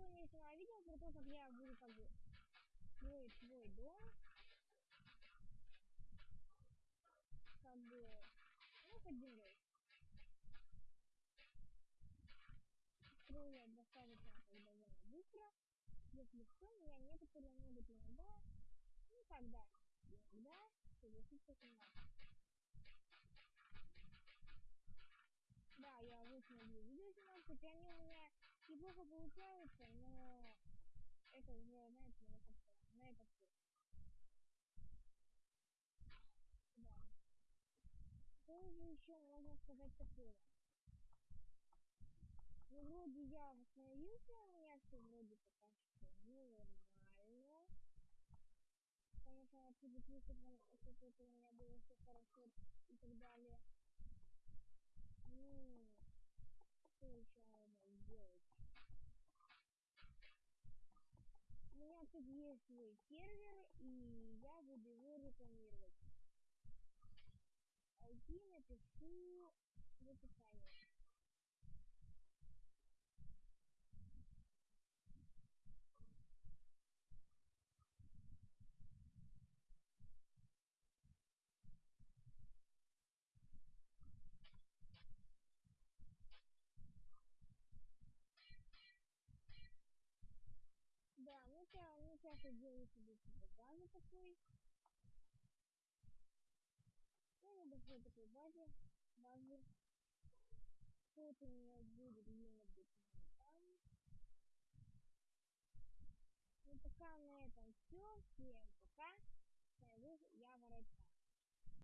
сегодня снимаю видео про то, как я буду как бы строить свой дом. Как бы, ну, под землей. Строю я достаточно как довольно быстро. Если что, меня некоторые могут иногда, ну, когда, иногда согласиться снимать. Да, я люблю видео снимать, хотя они у меня неплохо получаются, но это уже, знаете, на этот, на этот. Да. Что же еще можно сказать такого? Ну, вроде я восстановился, у меня все вроде пока что нормально. Конечно, отсюда пишет, что у меня было все хорошо и так далее. Ну, что еще можно сделать? У меня тут есть свой сервер, и я буду его рекламировать. IP напишу в описании. Да, ну я, я делаю себе типа базы такой. Ну, небольшой такой базе, базы. Тут у меня будет там. Ну, пока на этом все. Всем пока. Я, Воротка.